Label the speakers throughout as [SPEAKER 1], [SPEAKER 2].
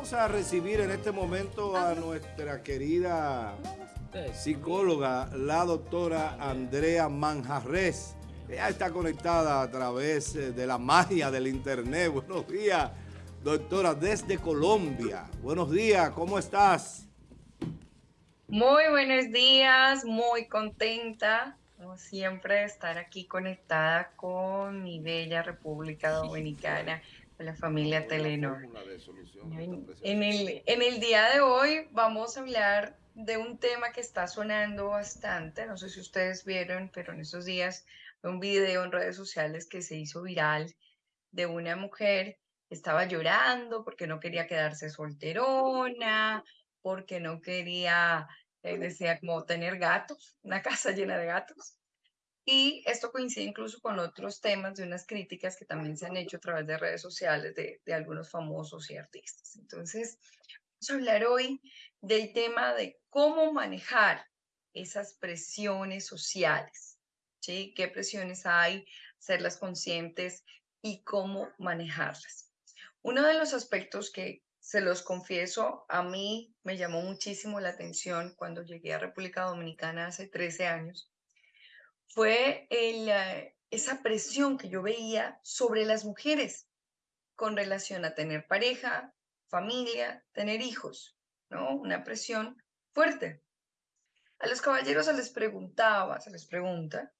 [SPEAKER 1] Vamos a recibir en este momento a nuestra querida psicóloga, la doctora Andrea Manjarres. Ella está conectada a través eh, de la magia del internet. Buenos días, doctora, desde Colombia. Buenos días, ¿cómo estás?
[SPEAKER 2] Muy buenos días, muy contenta, como siempre, de estar aquí conectada con mi bella República Dominicana la familia Telenor. En, el, en el día de hoy vamos a hablar de un tema que está sonando bastante, no sé si ustedes vieron, pero en esos días un video en redes sociales que se hizo viral de una mujer que estaba llorando porque no quería quedarse solterona, porque no quería, eh, decía, como tener gatos, una casa llena de gatos. Y esto coincide incluso con otros temas de unas críticas que también se han hecho a través de redes sociales de, algunos famosos y artistas. Entonces, vamos a hablar hoy del tema de cómo manejar esas presiones sociales, ¿sí? ¿Qué presiones hay? Serlas conscientes y cómo manejarlas. Uno de los aspectos que se los confieso, a mí me llamó muchísimo la atención cuando llegué a República Dominicana hace 13 años fue eh, esa presión que yo veía sobre las mujeres con relación a tener pareja, familia, tener hijos, ¿no? Una presión fuerte. A los caballeros se les preguntaba, se les pregunta,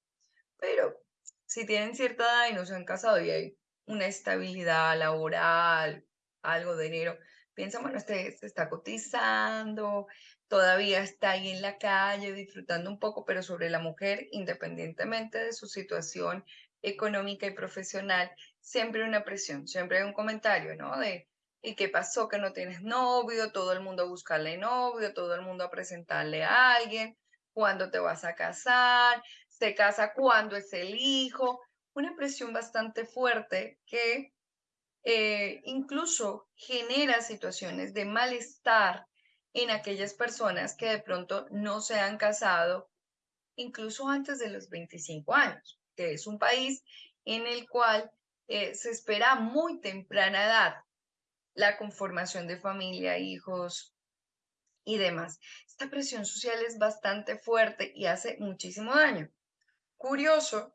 [SPEAKER 2] pero si tienen cierta edad y no se han casado y hay una estabilidad laboral, algo de dinero, piensan, bueno, este se está cotizando, todavía está ahí en la calle disfrutando un poco, pero sobre la mujer, independientemente de su situación económica y profesional, siempre una presión, siempre hay un comentario, ¿no? De, ¿y qué pasó que no tienes novio? Todo el mundo a buscarle novio, todo el mundo a presentarle a alguien, ¿cuándo te vas a casar? ¿Se casa cuándo es el hijo? Una presión bastante fuerte que eh, incluso genera situaciones de malestar en aquellas personas que de pronto no se han casado, incluso antes de los 25 años, que es un país en el cual eh, se espera muy temprana edad la conformación de familia, hijos y demás. Esta presión social es bastante fuerte y hace muchísimo daño. Curioso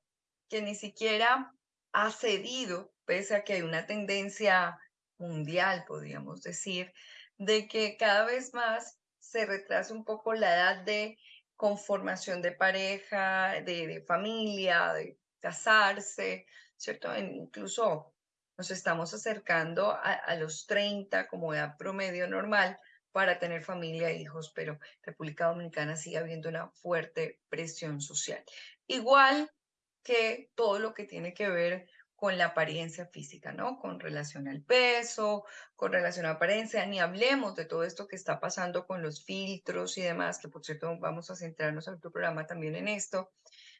[SPEAKER 2] que ni siquiera ha cedido, pese a que hay una tendencia mundial, podríamos decir, de que cada vez más se retrasa un poco la edad de conformación de pareja, de, familia, de casarse, ¿cierto? incluso nos estamos acercando a, los 30 como edad promedio normal para tener familia e hijos, pero República Dominicana sigue habiendo una fuerte presión social. Igual que todo lo que tiene que ver con la apariencia física, ¿no? Con relación al peso, con relación a apariencia, ni hablemos de todo esto que está pasando con los filtros y demás, que por cierto vamos a centrarnos en tu programa también en esto.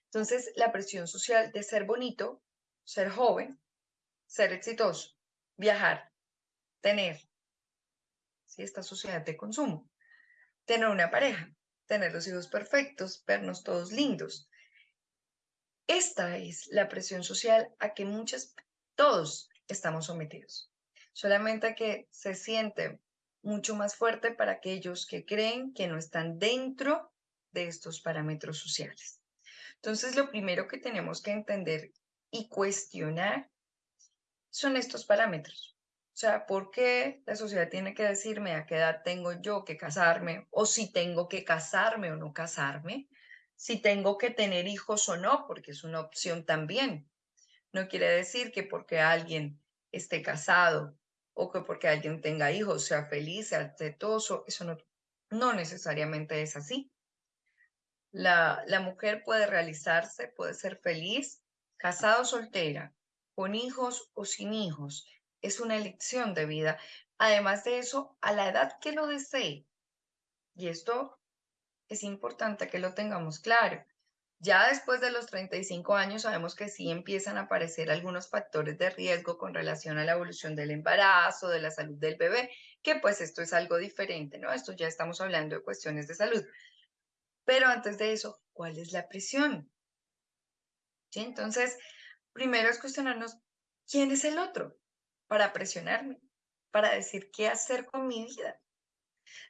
[SPEAKER 2] Entonces, la presión social de ser bonito, ser joven, ser exitoso, viajar, tener, ¿sí? esta sociedad de consumo, tener una pareja, tener los hijos perfectos, vernos todos lindos, esta es la presión social a que muchas, todos estamos sometidos. Solamente que se siente mucho más fuerte para aquellos que creen que no están dentro de estos parámetros sociales. Entonces, lo primero que tenemos que entender y cuestionar son estos parámetros. O sea, ¿por qué la sociedad tiene que decirme a qué edad tengo yo que casarme o si tengo que casarme o no casarme? Si tengo que tener hijos o no, porque es una opción también. No quiere decir que porque alguien esté casado o que porque alguien tenga hijos sea feliz, sea exitoso, eso no, no necesariamente es así. La, la mujer puede realizarse, puede ser feliz, casado o soltera, con hijos o sin hijos. Es una elección de vida. Además de eso, a la edad que lo desee. Y esto es importante que lo tengamos claro. Ya después de los 35 años sabemos que sí empiezan a aparecer algunos factores de riesgo con relación a la evolución del embarazo, de la salud del bebé, que pues esto es algo diferente, ¿no? Esto ya estamos hablando de cuestiones de salud. Pero antes de eso, ¿cuál es la presión? Entonces, primero es cuestionarnos, ¿quién es el otro para presionarme? para decir qué hacer con mi vida.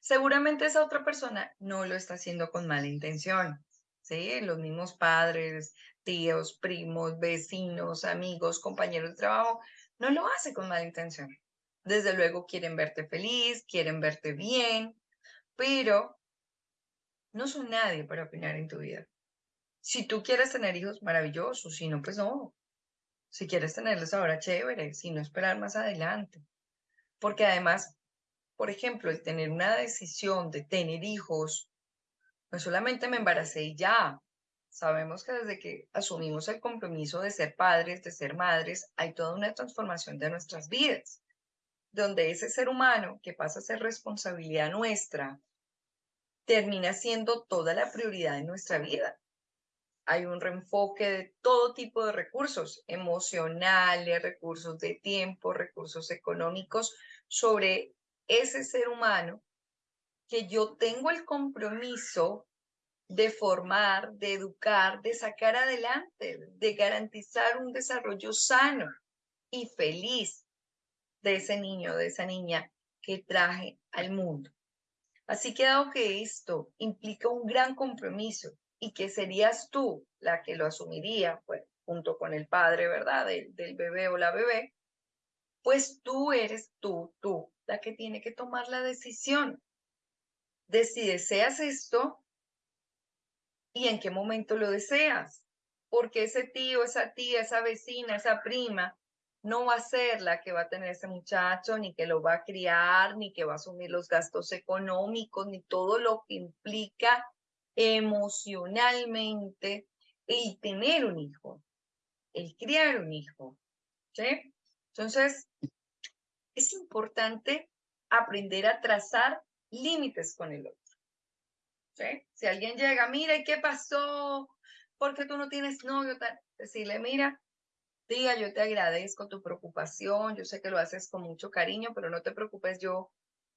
[SPEAKER 2] Seguramente esa otra persona no lo está haciendo con mala intención. ¿sí? Los mismos padres, tíos, primos, vecinos, amigos, compañeros de trabajo, no lo hace con mala intención. Desde luego quieren verte feliz, quieren verte bien, pero no son nadie para opinar en tu vida. Si tú quieres tener hijos, maravillosos, si no, pues no. Si quieres tenerlos ahora, chévere, si no, esperar más adelante. Porque además, por ejemplo, el tener una decisión de tener hijos, no solamente me embaracé y ya. Sabemos que desde que asumimos el compromiso de ser padres, de ser madres, hay toda una transformación de nuestras vidas, donde ese ser humano que pasa a ser responsabilidad nuestra, termina siendo toda la prioridad de nuestra vida. Hay un reenfoque de todo tipo de recursos emocionales, recursos de tiempo, recursos económicos sobre ese ser humano que yo tengo el compromiso de formar, de educar, de sacar adelante, de garantizar un desarrollo sano y feliz de ese niño, de esa niña que traje al mundo. Así que dado que esto implica un gran compromiso y que serías tú la que lo asumiría, pues, junto con el padre, ¿verdad? Del, del bebé o la bebé, pues tú eres tú, tú, la que tiene que tomar la decisión de si deseas esto y en qué momento lo deseas. Porque ese tío, esa tía, esa vecina, esa prima no va a ser la que va a tener ese muchacho, ni que lo va a criar, ni que va a asumir los gastos económicos, ni todo lo que implica emocionalmente el tener un hijo, el criar un hijo. ¿sí? Entonces, es importante aprender a trazar límites con el otro. Si alguien llega, mira, ¿y qué pasó? ¿Por qué tú no tienes novio? Decirle, mira, Tía, yo te agradezco tu preocupación, yo sé que lo haces con mucho cariño, pero no te preocupes, yo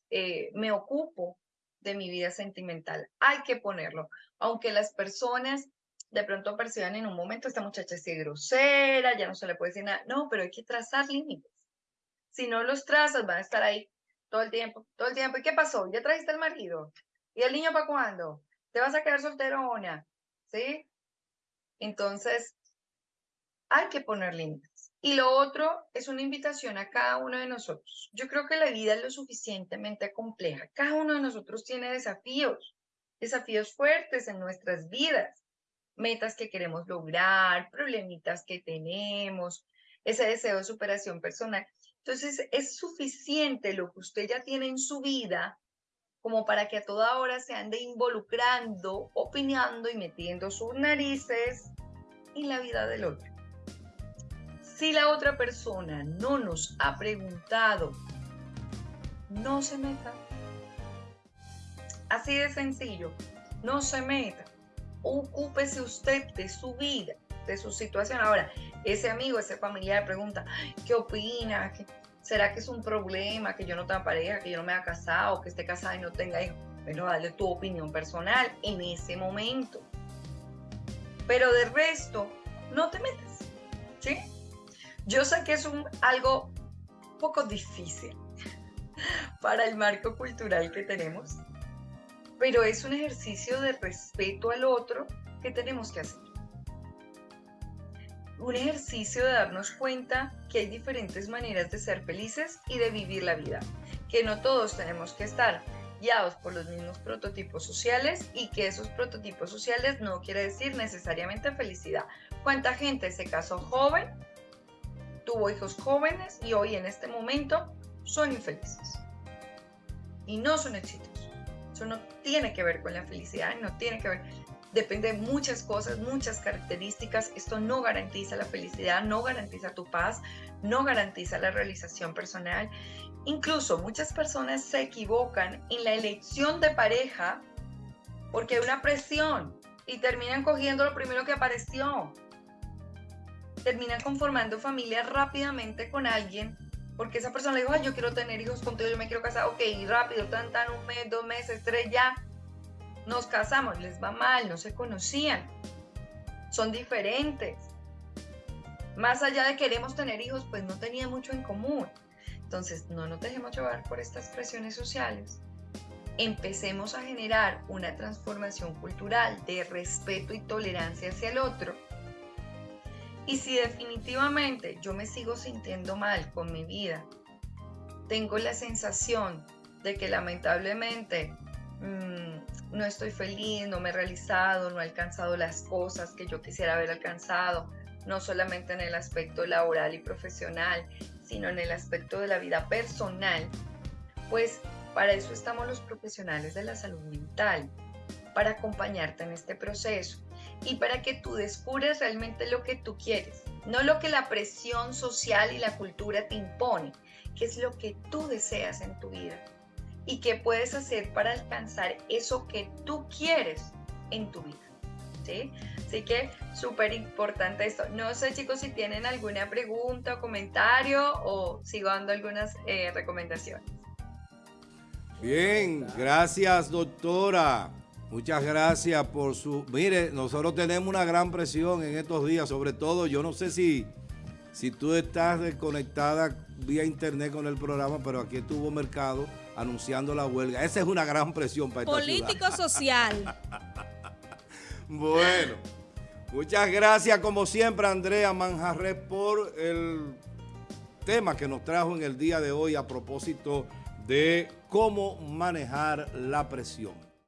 [SPEAKER 2] eh, me ocupo de mi vida sentimental. Hay que ponerlo. Aunque las personas de pronto perciban en un momento, esta muchacha es grosera, ya no se le puede decir nada. No, pero hay que trazar límites. Si no los trazas, van a estar ahí todo el tiempo, todo el tiempo. ¿Y qué pasó? ¿Ya trajiste el marido? ¿Y el niño para cuándo? ¿Te vas a quedar solterona? ¿Sí? Entonces, hay que poner límites. Y lo otro es una invitación a cada uno de nosotros. Yo creo que la vida es lo suficientemente compleja. Cada uno de nosotros tiene desafíos, desafíos fuertes en nuestras vidas, metas que queremos lograr, problemitas que tenemos, ese deseo de superación personal. Entonces, es suficiente lo que usted ya tiene en su vida como para que a toda hora se ande involucrando, opinando y metiendo sus narices en la vida del otro. Si la otra persona no nos ha preguntado, no se meta. Así de sencillo, no se meta. Ocúpese usted de su vida, de su situación. Ahora, ese amigo, ese familiar pregunta, ¿qué opina? ¿Será que es un problema que yo no tenga pareja, que yo no me haya casado, que esté casada y no tenga hijos? Bueno, dale tu opinión personal en ese momento. Pero de resto, no te metas. ¿Sí? Yo sé que es un, algo poco difícil para el marco cultural que tenemos, pero es un ejercicio de respeto al otro que tenemos que hacer. Un ejercicio de darnos cuenta que hay diferentes maneras de ser felices y de vivir la vida, que no todos tenemos que estar guiados por los mismos prototipos sociales y que esos prototipos sociales no quiere decir necesariamente felicidad. ¿Cuánta gente se casó joven tuvo hijos jóvenes y hoy en este momento son infelices. Y no son exitosos. Eso no tiene que ver con la felicidad, no tiene que ver. Depende de muchas cosas, muchas características. Esto no garantiza la felicidad, no garantiza tu paz, no garantiza la realización personal. Incluso muchas personas se equivocan en la elección de pareja porque hay una presión y terminan cogiendo lo primero que apareció terminan conformando familia rápidamente con alguien, porque esa persona le dijo, yo quiero tener hijos contigo, yo me quiero casar, ok, rápido, tan, tan, un mes, dos meses, tres, ya, nos casamos, les va mal, no se conocían, son diferentes. Más allá de queremos tener hijos, pues no tenían mucho en común. Entonces, no nos dejemos llevar por estas presiones sociales. Empecemos a generar una transformación cultural de respeto y tolerancia hacia el otro. Y si definitivamente yo me sigo sintiendo mal con mi vida, tengo la sensación de que lamentablemente mm, no estoy feliz, no me he realizado, no he alcanzado las cosas que yo quisiera haber alcanzado, no solamente en el aspecto laboral y profesional, sino en el aspecto de la vida personal, pues para eso estamos los profesionales de la salud mental, para acompañarte en este proceso y para que tú descubres realmente lo que tú quieres, no lo que la presión social y la cultura te impone, que es lo que tú deseas en tu vida y qué puedes hacer para alcanzar eso que tú quieres en tu vida. ¿sí? Así que súper importante esto. No sé chicos si tienen alguna pregunta o comentario o sigo dando algunas eh, recomendaciones.
[SPEAKER 1] Bien, gracias doctora. Muchas gracias por su... Mire, nosotros tenemos una gran presión en estos días, sobre todo, yo no sé si, si tú estás desconectada vía internet con el programa, pero aquí estuvo Mercado anunciando la huelga. Esa es una gran presión para
[SPEAKER 3] Político social.
[SPEAKER 1] bueno, muchas gracias como siempre Andrea Manjarres por el tema que nos trajo en el día de hoy a propósito de cómo manejar la presión.